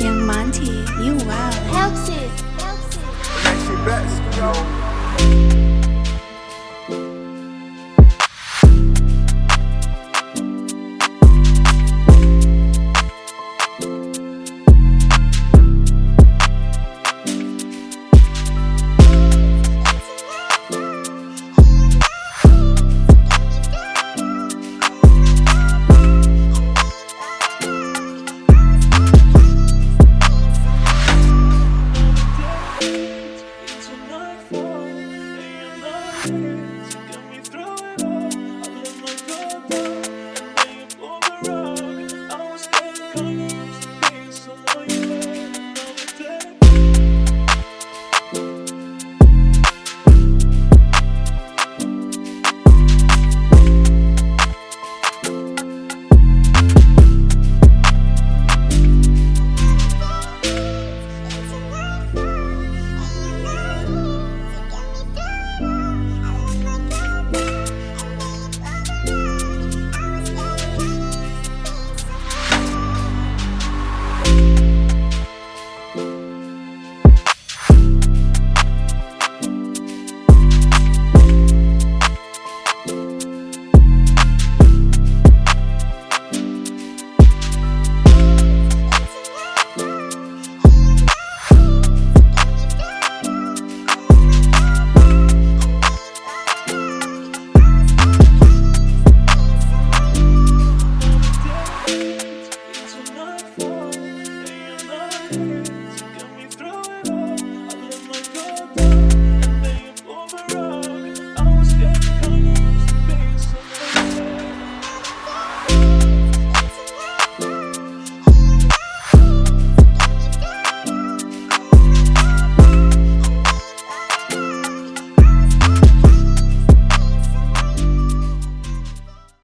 Young Monty, you wild. Helps it. Helps it. Come